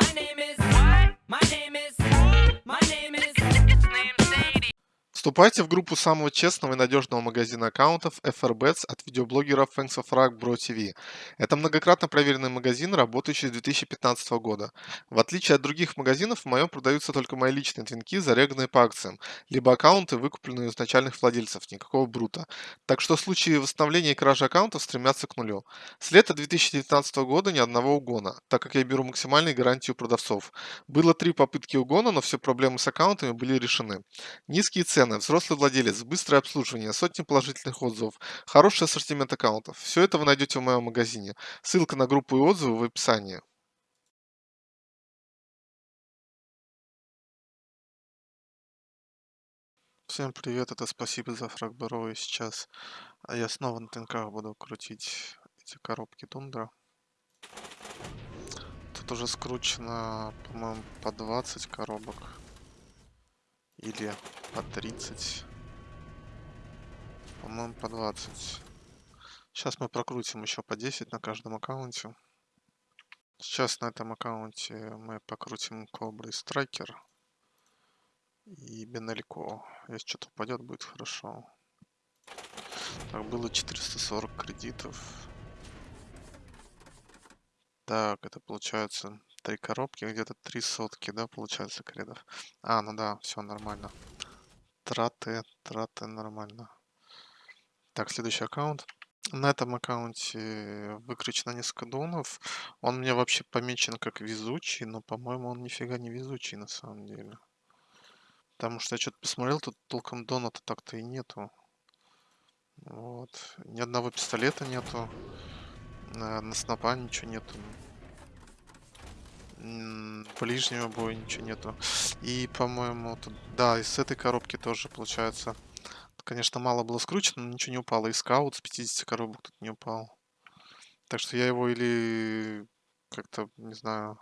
My name is. What? My name is. My name is. Вступайте в группу самого честного и надежного магазина аккаунтов FRBets от видеоблогера Thanks of Rock Bro TV. Это многократно проверенный магазин, работающий с 2015 года. В отличие от других магазинов, в моем продаются только мои личные твинки, зареганные по акциям, либо аккаунты, выкупленные у изначальных владельцев, никакого брута. Так что случаи восстановления и кражи аккаунтов стремятся к нулю. С лета 2019 года ни одного угона, так как я беру максимальные гарантии у продавцов. Было три попытки угона, но все проблемы с аккаунтами были решены. Низкие цены, взрослый владелец, быстрое обслуживание, сотни положительных отзывов, хороший ассортимент аккаунтов. Все это вы найдете в моем магазине. Ссылка на группу и отзывы в описании. Всем привет, это спасибо за фраг и сейчас а я снова на тынках буду крутить эти коробки тундра. Тут уже скручено, по-моему, по 20 коробок. Или по 30. По-моему, по 20. Сейчас мы прокрутим еще по 10 на каждом аккаунте. Сейчас на этом аккаунте мы покрутим Кобра и Страйкер. И Бенелько. Если что-то упадет, будет хорошо. Так, было 440 кредитов. Так, это получается три коробки, где-то три сотки, да, получается, кредов. А, ну да, все нормально. Траты, траты нормально. Так, следующий аккаунт. На этом аккаунте выкручено несколько донов. Он мне вообще помечен как везучий, но, по-моему, он нифига не везучий на самом деле. Потому что я что-то посмотрел, тут толком дона-то так-то и нету. Вот. Ни одного пистолета нету. На, на снопа ничего нету. Ближнего боя ничего нету. И, по-моему, тут... Да, из этой коробки тоже получается Конечно, мало было скручено, но ничего не упало. И скаут с 50 коробок тут не упал. Так что я его или как-то, не знаю,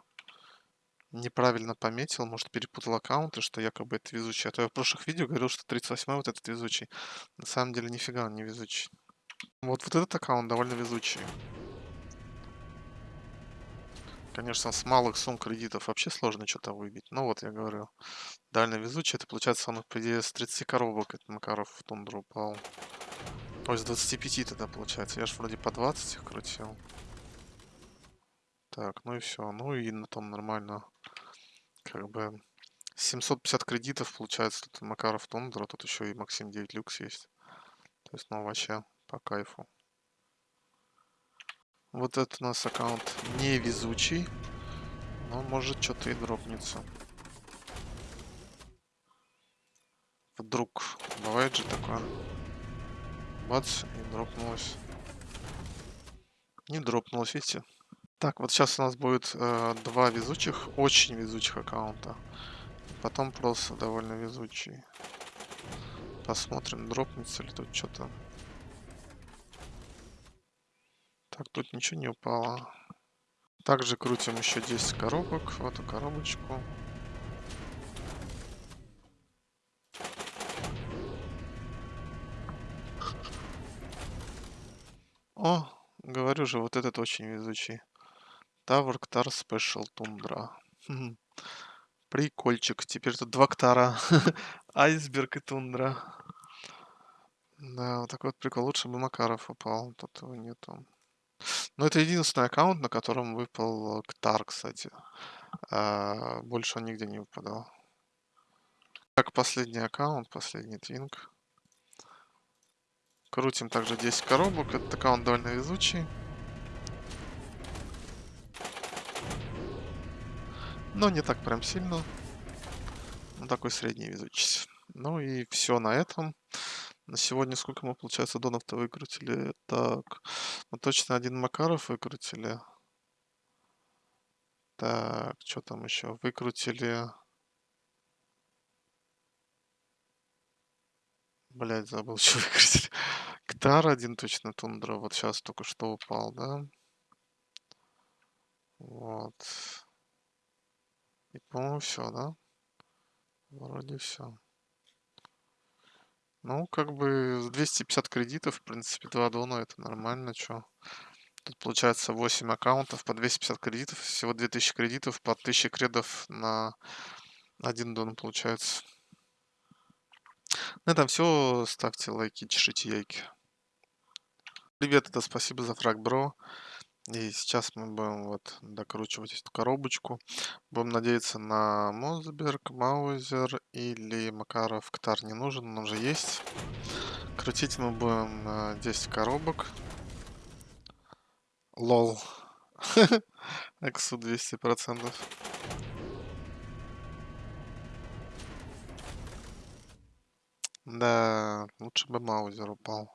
неправильно пометил, может перепутал аккаунты, что якобы это везучий. А то я в прошлых видео говорил, что 38 вот этот везучий. На самом деле нифига он не везучий. Вот, вот этот аккаунт довольно везучий. Конечно, с малых сумм кредитов вообще сложно что-то выбить. Но вот я говорю, дально везучий. Это получается он, по идее, с 30 коробок этот Макаров в тундру упал. Ой, с 25 тогда получается. Я же вроде по 20 их крутил. Так, ну и все. Ну и на том нормально. Как бы 750 кредитов получается тут Макаров Тундра. Тут еще и Максим 9 люкс есть. То есть, ну вообще по кайфу. Вот это у нас аккаунт невезучий. Но может что-то и дропнется. Вдруг. Бывает же такое. Бац, и дропнулось. Не дропнулось, видите? Так, вот сейчас у нас будет э, два везучих, очень везучих аккаунта. Потом просто довольно везучий. Посмотрим, дропнется ли тут что-то. Так, тут ничего не упало. Также крутим еще 10 коробок в эту коробочку. О, говорю же, вот этот очень везучий. Tower Ктар Special Tundra. Прикольчик. Теперь тут два Ктара. Айсберг и Тундра. Да, вот такой вот прикол. Лучше бы Макаров упал. Тут его нету. Ну, это единственный аккаунт, на котором выпал Ктар, кстати. А, больше он нигде не выпадал. Так, последний аккаунт, последний твинг. Крутим также 10 коробок. Этот аккаунт довольно везучий. Но не так прям сильно. Ну, такой средний везучий. Ну и все на этом. На сегодня сколько мы, получается, донов-то выкрутили? Так, мы точно один Макаров выкрутили. Так, что там еще? Выкрутили... Блять, забыл, что выкрутили. Ктар один точно, Тундра. Вот сейчас только что упал, да? Вот. И, по-моему, все, да? Вроде все. Ну, как бы 250 кредитов, в принципе, 2 дона это нормально, чё. Тут получается 8 аккаунтов по 250 кредитов, всего 2000 кредитов по 1000 кредов на 1 дон получается. На этом все. Ставьте лайки, чешите яйки. Привет, это спасибо за фраг, бро. И сейчас мы будем вот докручивать эту коробочку. Будем надеяться на Мозберг, Маузер или Макаров. Ктар не нужен, он уже есть. Крутить мы будем на 10 коробок. Лол. Эксу 200%. Да, лучше бы Маузер упал.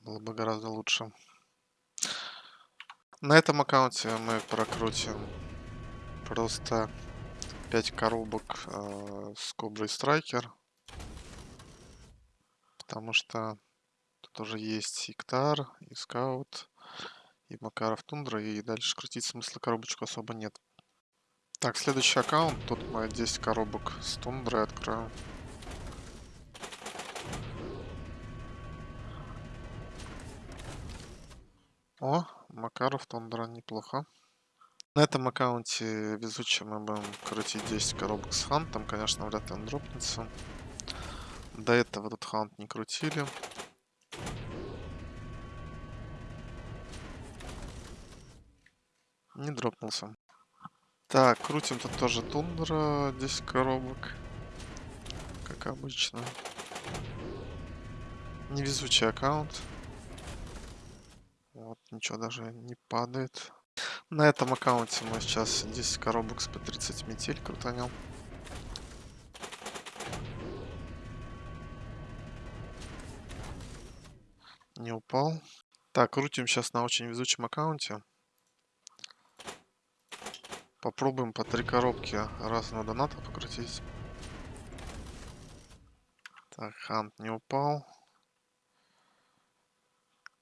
Было бы гораздо лучше. На этом аккаунте мы прокрутим просто 5 коробок э, с Коброй Страйкер. Потому что тут уже есть Иктар, и Скаут, и Макаров Тундра, и дальше крутить смысла коробочку особо нет. Так, следующий аккаунт. Тут мы 10 коробок с Тундрой откроем. О, Макаров Тундра неплохо. На этом аккаунте везучим мы будем крутить 10 коробок с хантом. Конечно, вряд ли он дропнется. До этого этот хант не крутили. Не дропнулся. Так, крутим тут тоже тундра, 10 коробок. Как обычно. Невезучий аккаунт. Вот, ничего даже не падает. На этом аккаунте мы сейчас 10 коробок с по 30 метель крутанем. Не упал. Так, крутим сейчас на очень везучем аккаунте. Попробуем по три коробки раз на доната покрутить. Так, хант не упал.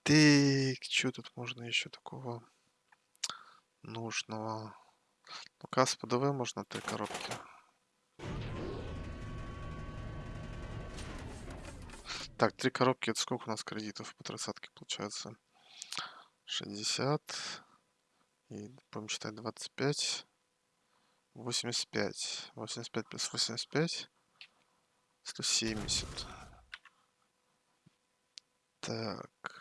Так, что тут можно еще такого нужного? Ну-ка, с ПДВ можно три коробки. Так, три коробки, это сколько у нас кредитов по тридцатке получается? 60. И будем считать 25. 85. 85 плюс 85. 170. Так.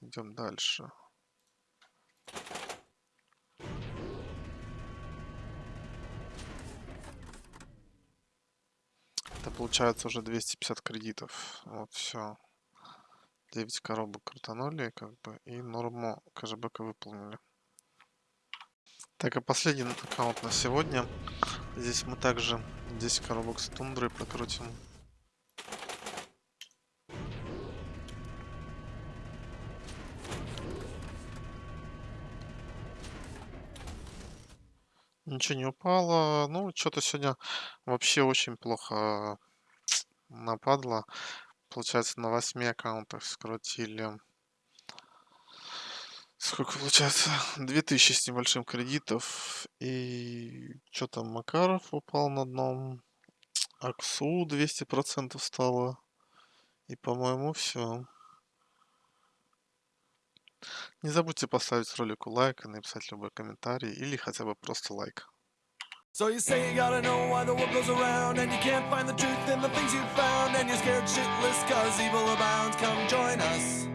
Идем дальше. Это получается уже 250 кредитов. Вот все. 9 коробок крутанули, как бы, и норму кэшбэка выполнили. Так, и последний аккаунт на сегодня. Здесь мы также 10 коробок с тундрой прокрутим. Ничего не упало. Ну, что-то сегодня вообще очень плохо нападло. Получается, на 8 аккаунтах скрутили. Сколько получается? 2000 с небольшим кредитов. И что там, Макаров упал на дном. Аксу 200% стало. И, по-моему, все. Не забудьте поставить ролику лайк и написать любой комментарий или хотя бы просто лайк. So you say you gotta know why the world goes around And you can't find the truth in the things you found And you're scared shitless cause evil abounds Come join us